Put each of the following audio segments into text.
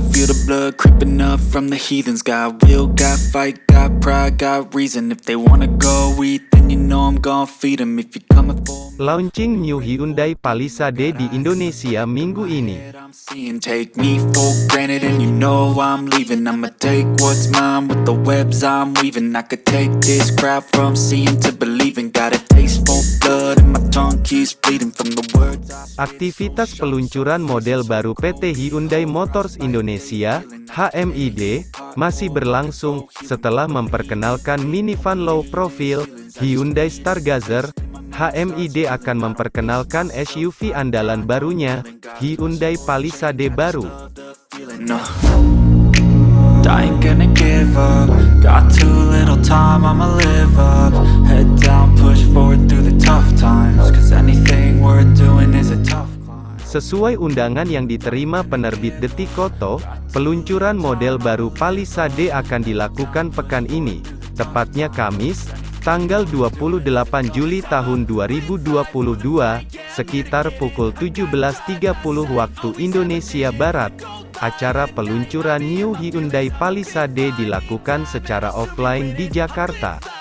can feel the blood creeping up from the heathens. Got will, got fight, got pride, got reason. If they wanna go eat, then you know I'm gon' feed 'em. If you coming for me Launching new Hyundai Palisade di Indonesia minggu ini. I'm seeing. Take me for granted and you know I'm leaving. I'ma take what's mine with the webs I'm weaving. I could take this crowd from seeing to believing. Got a taste for blood Aktivitas peluncuran model baru PT Hyundai Motors Indonesia, HMID, masih berlangsung, setelah memperkenalkan minivan low profile, Hyundai Stargazer, HMID akan memperkenalkan SUV andalan barunya, Hyundai Palisade baru. feeling no I ain't gonna give up. Got too little time, I'ma live up. Head down, Sesuai undangan yang diterima penerbit Detikoto, peluncuran model baru Palisade akan dilakukan pekan ini, tepatnya Kamis, tanggal 28 Juli tahun 2022, sekitar pukul 17.30 waktu Indonesia Barat. Acara peluncuran New Hyundai Palisade dilakukan secara offline di Jakarta.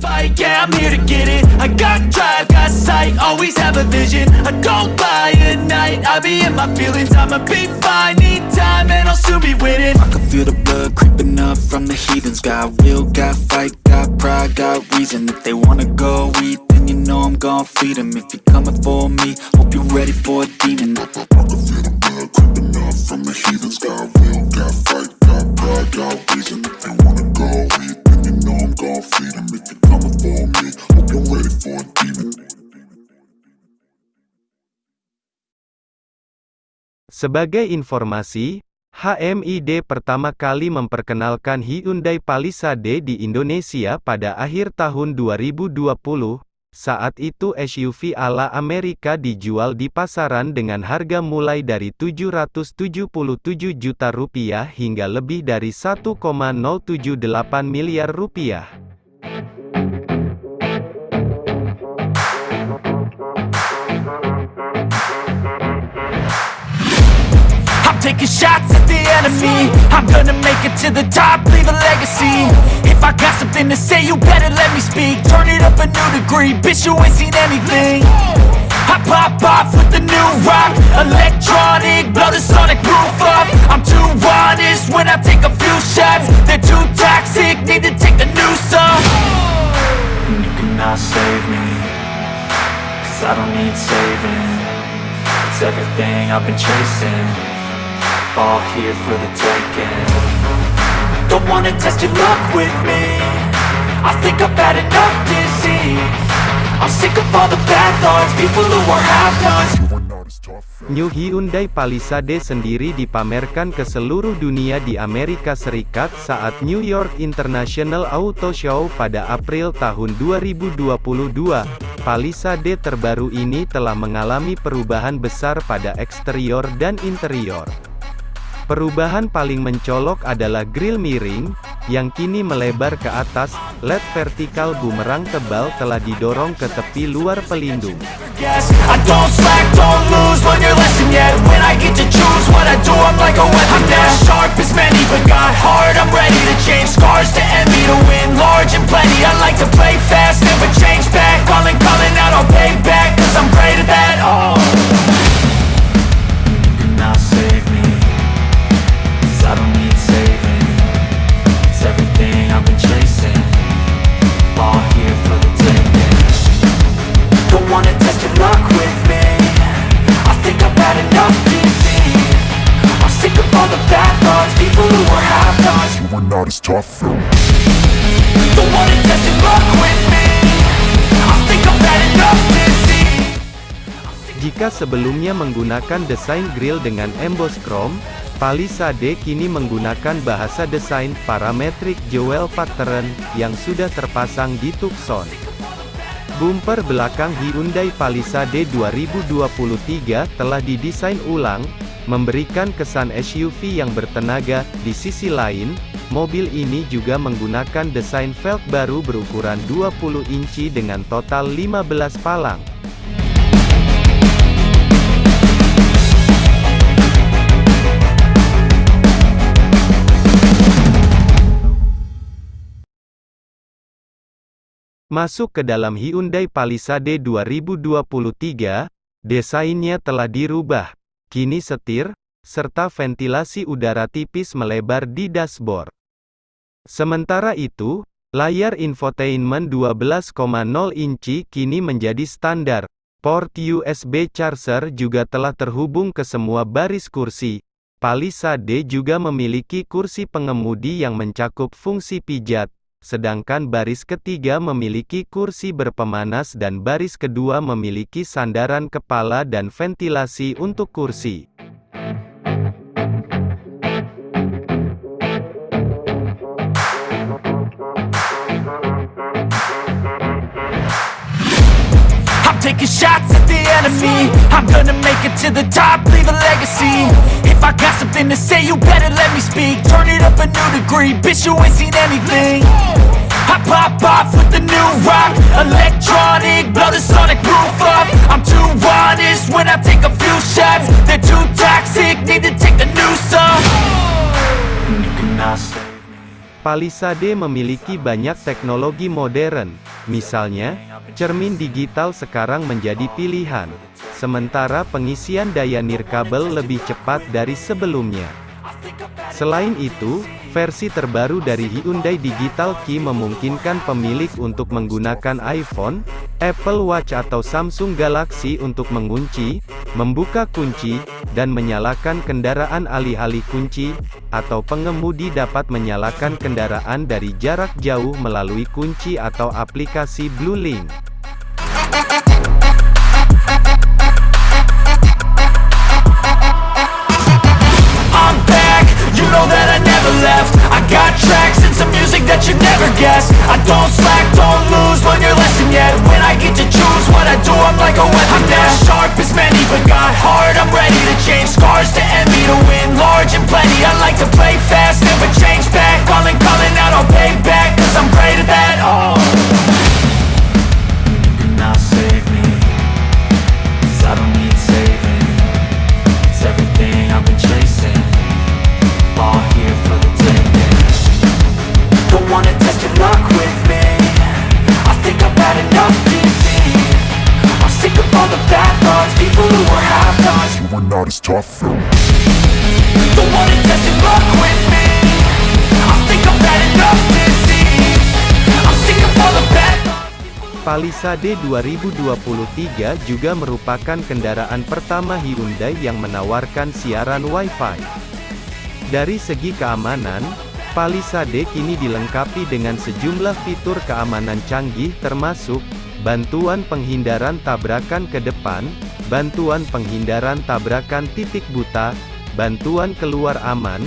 Fight, yeah, I'm here to get it. I got drive, got sight, always have a vision. I don't lie at night, I be in my feelings. I'ma be fine, need time, and I'll soon be winning. I can feel the blood creeping up from the heathens Got will, got fight, got pride, got reason If they wanna go eat, then you know I'm gon' feed 'em If you're coming for me, hope you're ready for a demon I can feel the blood creeping up from the heathens Got will, got fight, got pride, got reason If they wanna go eat, then you know I'm gon' feed 'em Sebagai informasi, HMID pertama kali memperkenalkan Hyundai Palisade di Indonesia pada akhir tahun 2020. Saat itu SUV ala Amerika dijual di pasaran dengan harga mulai dari 777 juta rupiah hingga lebih dari 1,078 miliar rupiah. Taking shots at the enemy. I'm gonna make it to the top, leave a legacy. If I got something to say, you better let me speak. Turn it up a new degree, bitch, you ain't seen anything. I pop off with the new rock, electronic, blow the sonic roof up. I'm too honest when I take a few shots. They're too toxic, need to take the new off. And you cannot save me Cause I don't need saving It's everything I've been chasing All here for the taking Don't wanna test your luck with me I think I've had enough disease I'm sick of all the bad thoughts People who are as New Hyundai Palisade sendiri dipamerkan ke seluruh dunia di Amerika Serikat saat New York International Auto Show pada April tahun 2022. Palisade terbaru ini telah mengalami perubahan besar pada eksterior dan interior. Perubahan paling mencolok adalah grill miring, yang kini melebar ke atas, LED vertikal bumerang tebal telah didorong ke tepi luar pelindung. Tough as Don't wanna test your luck with me I think I've had enough disease Jika sebelumnya menggunakan desain grill dengan emboss chrome, Palisade kini menggunakan bahasa desain parametric jewel pattern yang sudah terpasang di Tucson. Bumper belakang Hyundai Palisade 2023 telah didesain ulang, memberikan kesan SUV yang bertenaga. Di sisi lain, Mobil ini juga menggunakan desain velg baru berukuran 20 inci dengan total 15 palang. Masuk ke dalam Hyundai Palisade 2023, desainnya telah dirubah. Kini setir, serta ventilasi udara tipis melebar di dashboard. Sementara itu, layar infotainment 12,0 inci kini menjadi standar. Port USB charger juga telah terhubung ke semua baris kursi. Palisade juga memiliki kursi pengemudi yang mencakup fungsi pijat, sedangkan baris ketiga memiliki kursi berpemanas dan baris kedua memiliki sandaran kepala dan ventilasi untuk kursi. Taking shots at the enemy. I'm gonna make it to the top, leave a legacy. If I got something to say, you better let me speak. Turn it up a new degree, bitch you ain't seen anything. I pop off with the new rock Electronic, blow the sonic roof up. I'm too honest when I take a few shots. They're too toxic, need to take the noose off. You cannot me Palisade memiliki banyak teknologi modern, misalnya, cermin digital sekarang menjadi pilihan, sementara pengisian daya nirkabel lebih cepat dari sebelumnya. Selain itu, versi terbaru dari Hyundai Digital Key memungkinkan pemilik untuk menggunakan iPhone, Apple Watch atau Samsung Galaxy untuk mengunci, membuka kunci, dan menyalakan kendaraan alih-alih kunci, atau pengemudi dapat menyalakan kendaraan dari jarak jauh melalui kunci atau aplikasi BlueLink. Don't slack, don't I do, I'm like a weapon I'm not sharp as many, but got heart I'm ready to change scars to envy To win large and plenty. I like to play fast, never change back. Calling, calling out, I'll pay back Cause I'm great thoughts Palisade 2023 juga merupakan kendaraan pertama Hyundai yang menawarkan siaran Wi-Fi. Dari segi keamanan, Palisade kini dilengkapi dengan sejumlah fitur keamanan canggih termasuk, bantuan penghindaran tabrakan ke depan, bantuan penghindaran tabrakan titik buta, bantuan keluar aman,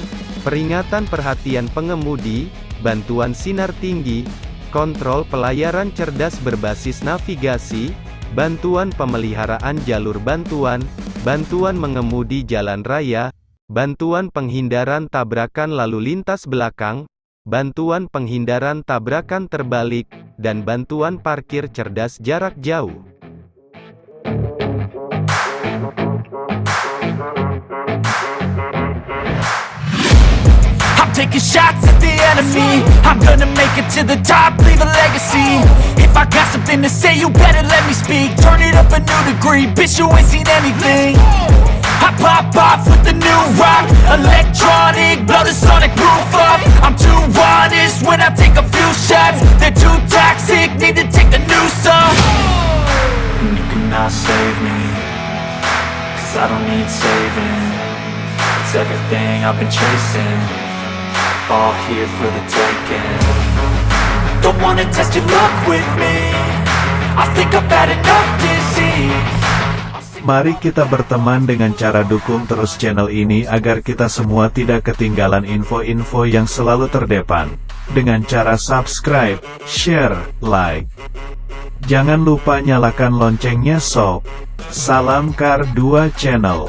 peringatan perhatian pengemudi, bantuan sinar tinggi, kontrol pelayaran cerdas berbasis navigasi, bantuan pemeliharaan jalur bantuan, bantuan mengemudi jalan raya, bantuan penghindaran tabrakan lalu lintas belakang, bantuan penghindaran tabrakan terbalik, dan bantuan parkir cerdas jarak jauh. Taking shots at the enemy. I'm gonna make it to the top, leave a legacy. If I got something to say, you better let me speak. Turn it up a new degree, bitch you ain't seen anything. I pop off with the new rock Electronic, blow the sonic roof up. I'm too honest when I take a few shots. They're too toxic, need to take the noose And You cannot save me Cause I don't need saving. It's everything I've been chasing All here for the taking Don't wanna test your luck with me I think I've had enough disease Mari kita berteman dengan cara dukung terus channel ini agar kita semua tidak ketinggalan info-info yang selalu terdepan. Dengan cara subscribe, share, like. Jangan lupa nyalakan loncengnya sob. Salam Kar 2 Channel.